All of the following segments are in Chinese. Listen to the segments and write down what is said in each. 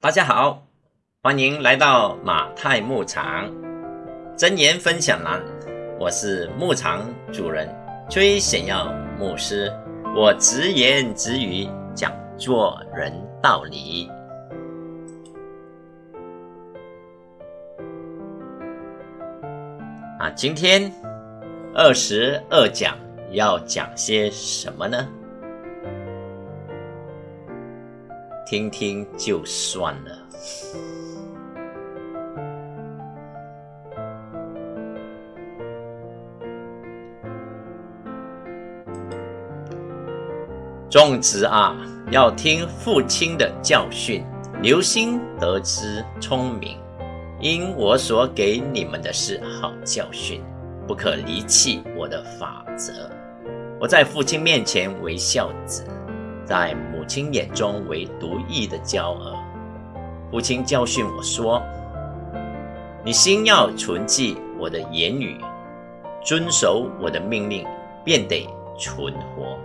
大家好，欢迎来到马太牧场真言分享栏。我是牧场主人崔显耀牧师，我直言直语讲做人道理。啊，今天二十二讲要讲些什么呢？听听就算了。种植啊，要听父亲的教训，留心得知聪明。因我所给你们的是好教训，不可离弃我的法则。我在父亲面前为孝子。在母亲眼中为独异的娇儿，父亲教训我说：“你心要存记我的言语，遵守我的命令，便得存活。”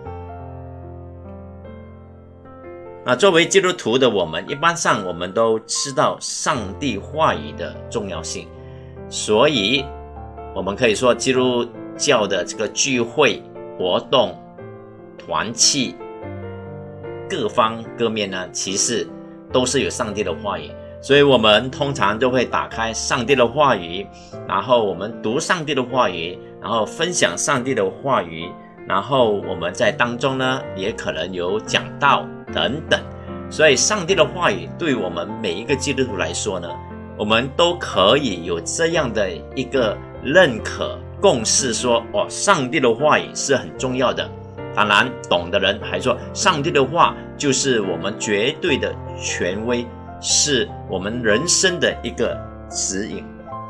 那作为基督徒的我们，一般上我们都知道上帝话语的重要性，所以我们可以说，基督教的这个聚会活动、团契。各方各面呢，其实都是有上帝的话语，所以我们通常都会打开上帝的话语，然后我们读上帝的话语，然后分享上帝的话语，然后我们在当中呢，也可能有讲道等等。所以，上帝的话语对我们每一个基督徒来说呢，我们都可以有这样的一个认可共识，说哦，上帝的话语是很重要的。当然，懂的人还说，上帝的话就是我们绝对的权威，是我们人生的一个指引。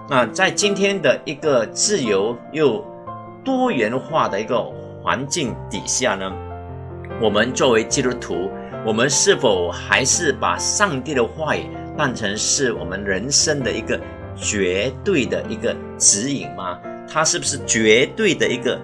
那在今天的一个自由又多元化的一个环境底下呢，我们作为基督徒，我们是否还是把上帝的话语当成是我们人生的一个绝对的一个指引吗？它是不是绝对的一个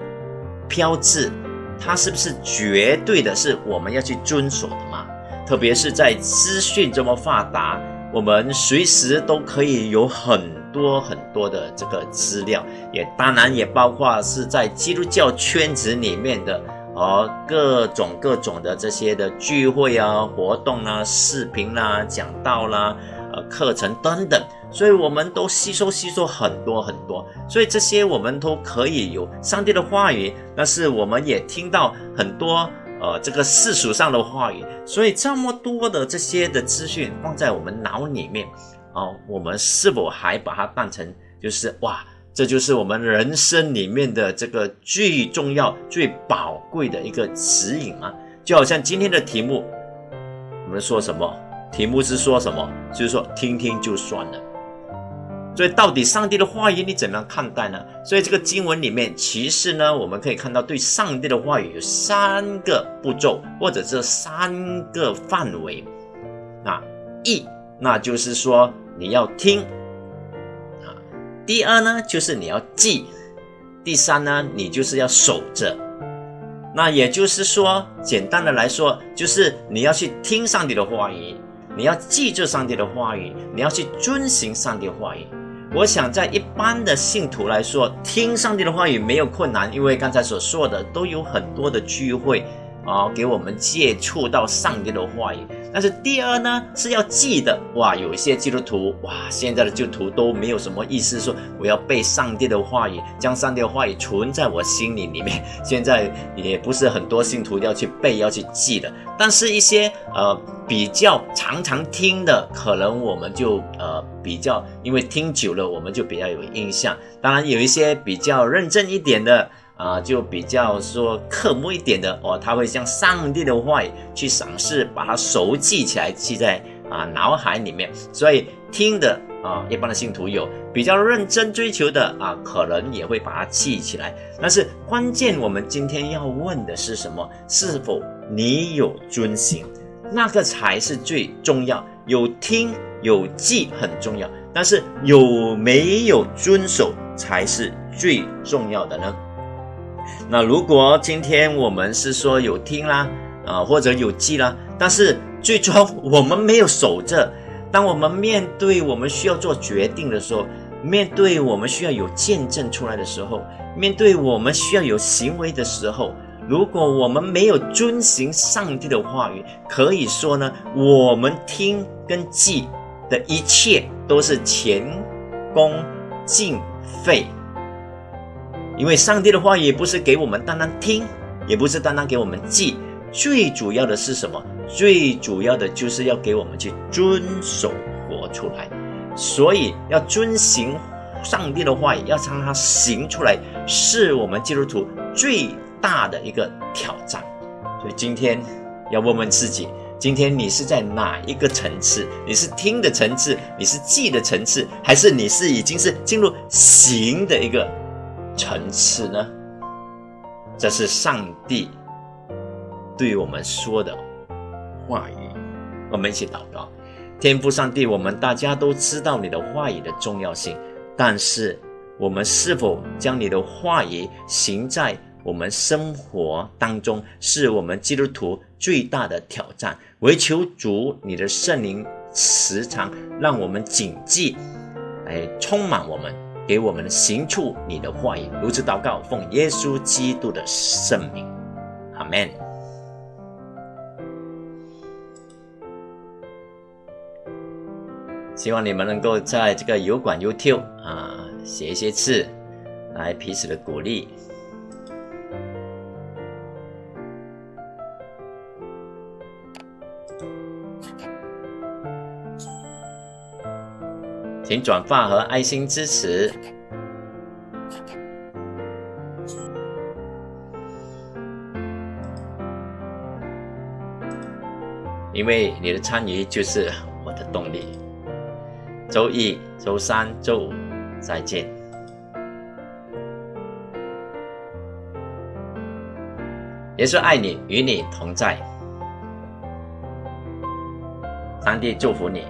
标志？它是不是绝对的是我们要去遵守的吗？特别是在资讯这么发达，我们随时都可以有很多很多的这个资料，也当然也包括是在基督教圈子里面的哦各种各种的这些的聚会啊、活动啊、视频啦、讲道啦、呃课程等等。所以我们都吸收吸收很多很多，所以这些我们都可以有上帝的话语，但是我们也听到很多呃这个世俗上的话语，所以这么多的这些的资讯放在我们脑里面，哦，我们是否还把它当成就是哇，这就是我们人生里面的这个最重要、最宝贵的一个指引吗？就好像今天的题目，我们说什么？题目是说什么？就是说听听就算了。所以，到底上帝的话语你怎么样看待呢？所以，这个经文里面，其实呢，我们可以看到，对上帝的话语有三个步骤，或者这三个范围。啊，一，那就是说你要听；啊，第二呢，就是你要记；第三呢，你就是要守着。那也就是说，简单的来说，就是你要去听上帝的话语，你要记住上帝的话语，你要去遵行上帝的话语。我想，在一般的信徒来说，听上帝的话语没有困难，因为刚才所说的都有很多的聚会啊，给我们接触到上帝的话语。但是第二呢，是要记得哇，有一些基督徒哇，现在的基督徒都没有什么意思，说我要背上帝的话语，将上帝的话语存在我心里里面。现在也不是很多信徒要去背，要去记的。但是一些呃比较常常听的，可能我们就呃比较，因为听久了，我们就比较有印象。当然有一些比较认真一点的。啊，就比较说刻木一点的哦，他会将上帝的话语去赏识，把它熟记起来，记在啊脑海里面。所以听的啊，一般的信徒有比较认真追求的啊，可能也会把它记起来。但是关键，我们今天要问的是什么？是否你有遵行？那个才是最重要。有听有记很重要，但是有没有遵守才是最重要的呢？那如果今天我们是说有听啦，啊或者有记啦，但是最终我们没有守着，当我们面对我们需要做决定的时候，面对我们需要有见证出来的时候，面对我们需要有行为的时候，如果我们没有遵行上帝的话语，可以说呢，我们听跟记的一切都是前功尽废。因为上帝的话语不是给我们单单听，也不是单单给我们记，最主要的是什么？最主要的就是要给我们去遵守活出来。所以要遵行上帝的话语，要让它行出来，是我们基督徒最大的一个挑战。所以今天要问问自己：今天你是在哪一个层次？你是听的层次，你是记的层次，还是你是已经是进入行的一个？层次呢？这是上帝对我们说的话语。我们一起祷告：天父上帝，我们大家都知道你的话语的重要性，但是我们是否将你的话语行在我们生活当中，是我们基督徒最大的挑战。唯求主你的圣灵时常让我们谨记，来充满我们。给我们行出你的话语，如此祷告，奉耶稣基督的圣名，阿门。希望你们能够在这个油管 YouTube 啊写一些字，来彼此的鼓励。请转发和爱心支持，因为你的参与就是我的动力。周一、周三、周五再见。也是爱你，与你同在。上帝祝福你。